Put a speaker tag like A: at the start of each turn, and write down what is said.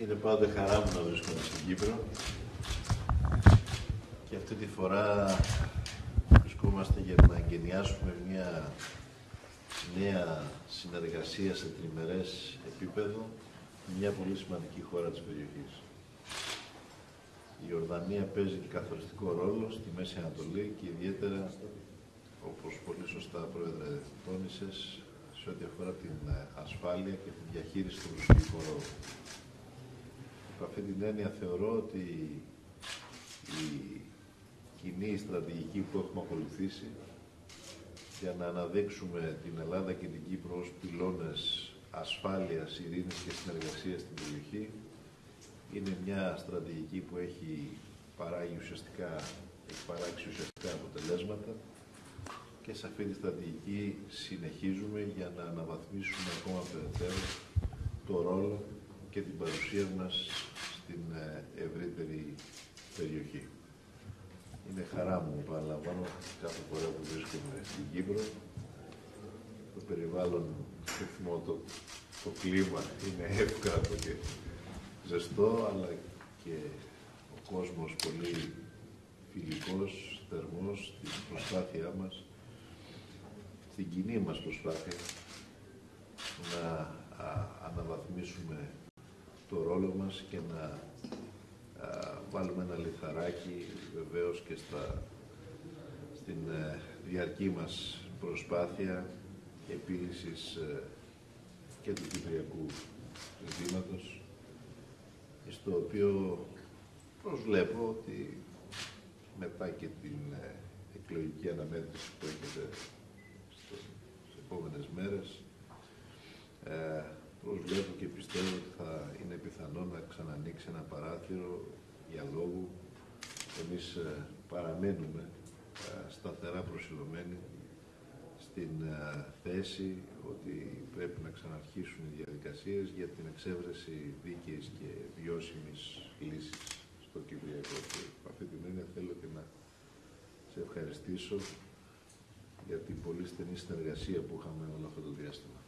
A: Είναι πάντα χαρά μου να βρίσκομαι στην Κύπρο και αυτή τη φορά βρισκόμαστε για να εγκαινιάσουμε μια νέα συνεργασία σε τριμερές επίπεδο με μια πολύ σημαντική χώρα της περιοχής. Η Ορδανία παίζει καθοριστικό ρόλο στη Μέση Ανατολή και ιδιαίτερα, όπως πολύ σωστά πρόεδρε τόνισες, σε ό,τι αφορά την ασφάλεια και τη διαχείριση του προσωπικού ρόλου. Από αυτή την έννοια θεωρώ ότι η κοινή στρατηγική που έχουμε ακολουθήσει για να αναδείξουμε την Ελλάδα και την Κύπρο ως πυλώνες ασφάλειας, ειρήνης και συνεργασίας στην περιοχή είναι μια στρατηγική που έχει παράγει ουσιαστικά, έχει παράξει ουσιαστικά αποτελέσματα και σε αυτή τη στρατηγική συνεχίζουμε για να αναβαθμίσουμε ακόμα περαιτέρω το ρόλο και την παρουσία μας στην ε, ευρύτερη περιοχή. Είναι χαρά μου, παραλαμβάνω, κάθε φορά που βρίσκομαι στην Κύπρο. Το περιβάλλον, το, το κλίμα είναι εύκρατο και ζεστό, αλλά και ο κόσμος πολύ φιλικός, θερμός, στην προσπάθειά μας, στην κοινή μας προσπάθεια να αναβαθμίσουμε το ρόλο μας και να βάλουμε ένα λιθαράκι βεβαίως και στα, στην ε, διαρκή μας προσπάθεια επίλυσης ε, και του κυπριακού ζητήματος στο οποίο προσβλέπω ότι μετά και την ε, εκλογική αναμέτρηση που έχετε στις επόμενες μέρες ε, προσβλέπω και πιστεύω ότι θα είναι πιθανό να ξανανοίξει ένα παράθυρο διαλόγου. Εμείς ε, παραμένουμε ε, σταθερά προσιλωμένοι στην ε, θέση ότι πρέπει να ξαναρχίσουν οι διαδικασίες για την εξέβρεση δίκαιης και βιώσιμης λύσης στο Κυπριακό. Και αυτή την έννοια θέλω και να σε ευχαριστήσω για την πολύ στενή συνεργασία που είχαμε όλο αυτό το διάστημα.